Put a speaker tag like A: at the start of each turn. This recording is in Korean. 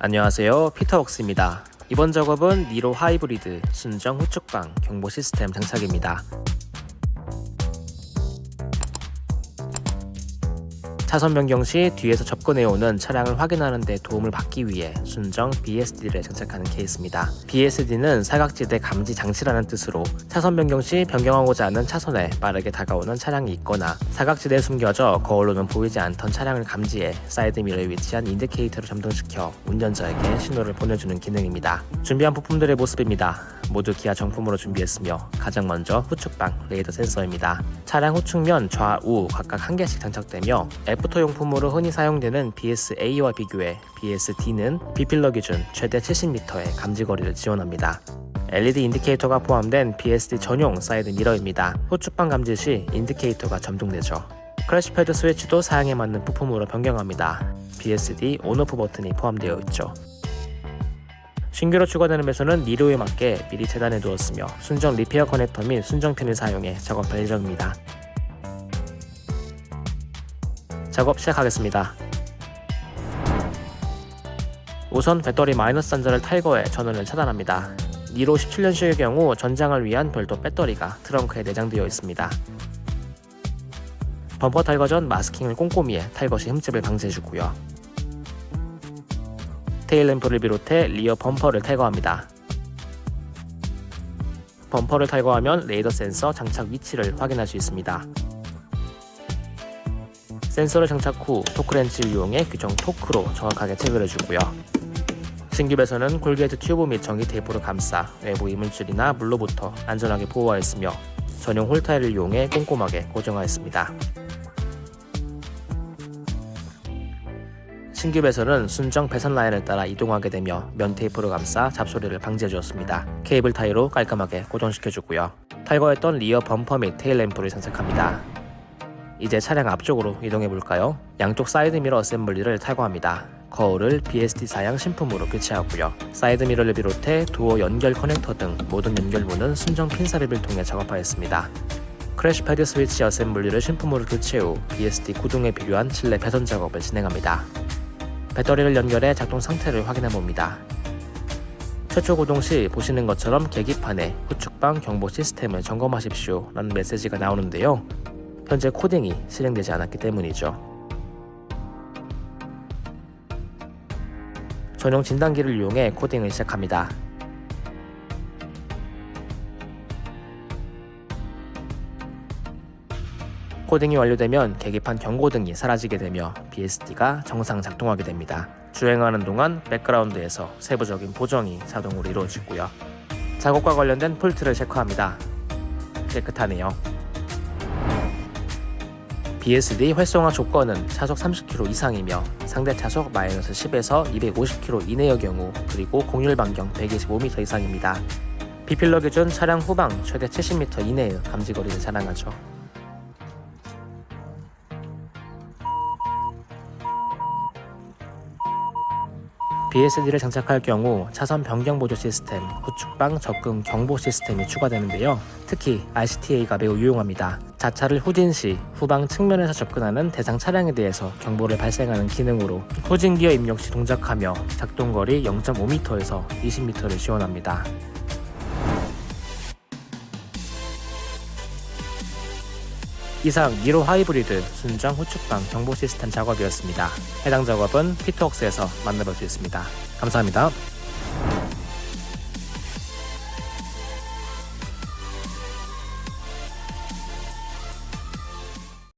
A: 안녕하세요. 피터웍스입니다. 이번 작업은 니로 하이브리드 순정 후측방 경보 시스템 장착입니다 차선 변경 시 뒤에서 접근해오는 차량을 확인하는 데 도움을 받기 위해 순정 BSD를 장착하는 케이스입니다. BSD는 사각지대 감지 장치라는 뜻으로 차선 변경 시 변경하고자 하는 차선에 빠르게 다가오는 차량이 있거나 사각지대에 숨겨져 거울로는 보이지 않던 차량을 감지해 사이드미러에 위치한 indicator를 점등시켜 운전자에게 신호를 보내주는 기능입니다. 준비한 부품들의 모습입니다. 모두 기아 정품으로 준비했으며 가장 먼저 후측방 레이더 센서입니다. 차량 후측면 좌우 각각 한 개씩 장착되며 애프터 용품으로 흔히 사용되는 BSA와 비교해 BSD는 B필러 기준 최대 70m의 감지거리를 지원합니다. LED 인디케이터가 포함된 BSD 전용 사이드 미러입니다. 후측방 감지 시 indicator가 점등되죠. crash pad 스위치도 사양에 맞는 부품으로 변경합니다. BSD on/off 버튼이 포함되어 있죠. 신규로 추가되는 배선은 니로에 맞게 미리 재단해 두었으며 순정 repair 커넥터 및 순정핀을 사용해 작업할 예정입니다. 작업 시작하겠습니다. 우선 배터리 마이너스 단자를 탈거해 전원을 차단합니다. 니로 17년식의 경우 전장을 위한 별도 배터리가 트렁크에 내장되어 있습니다. 범퍼 탈거 전 마스킹을 꼼꼼히 해 탈거 시 흠집을 방지해주고요. 테일 램프를 비롯해 리어 범퍼를 탈거합니다. 범퍼를 탈거하면 레이더 센서 장착 위치를 확인할 수 있습니다. 센서를 장착 후 토크렌치를 이용해 규정 토크로 정확하게 체결해 주고요. 신규 배선은 corrugate 튜브 및 전기 테이프로 감싸 외부 이물질이나 물로부터 안전하게 보호하였으며 전용 hole tie를 이용해 꼼꼼하게 고정하였습니다. 신규 배선은 순정 배선 라인을 따라 이동하게 되며 면 테이프로 감싸 잡소리를 방지해 주었습니다. 케이블 타이로 깔끔하게 고정시켜주고요. 탈거했던 rear 범퍼 및 tail 램프를 장착합니다. 이제 차량 앞쪽으로 이동해 볼까요? 양쪽 사이드 미러 assembly를 탈거합니다. 거울을 BSD 사양 신품으로 교체하고요. 사이드 미러를 비롯해 도어 연결 커넥터 등 모든 연결부는 순정 핀 삽입을 통해 작업하였습니다. crash pad 스위치 assembly를 신품으로 교체 후 BSD 구동에 필요한 실내 배선 작업을 진행합니다. 배터리를 연결해 작동 상태를 확인해 봅니다. 최초 구동 시 보시는 것처럼 계기판에 후측방 경보 시스템을 점검하십시오 라는 메시지가 나오는데요. 현재 코딩이 실행되지 않았기 때문이죠. 전용 진단기를 이용해 코딩을 시작합니다. 코딩이 완료되면 계기판 경고등이 사라지게 되며 BSD가 정상 작동하게 됩니다. 주행하는 동안 백그라운드에서 세부적인 보정이 자동으로 이루어지고요. 작업과 관련된 폴트를 체크합니다. 깨끗하네요. BSD 활성화 조건은 차속 30km 이상이며 상대 차속 마이너스 10에서 250km 이내의 경우 그리고 공률 반경 125m 이상입니다. 비필러 기준 차량 후방 최대 70m 이내의 감지거리를 자랑하죠. BSD를 장착할 경우 차선 변경 보조 시스템, 후측방 접근 경보 시스템이 추가되는데요. 특히 RCTA가 매우 유용합니다. 자차를 후진 시 후방 측면에서 접근하는 대상 차량에 대해서 경보를 발생하는 기능으로 후진 기어 입력 시 동작하며 작동거리 0.5m에서 20m를 지원합니다. 이상 니로 하이브리드 순정 후측방 경보 시스템 작업이었습니다. 해당 작업은 피트웍스에서 만나볼 수 있습니다. 감사합니다.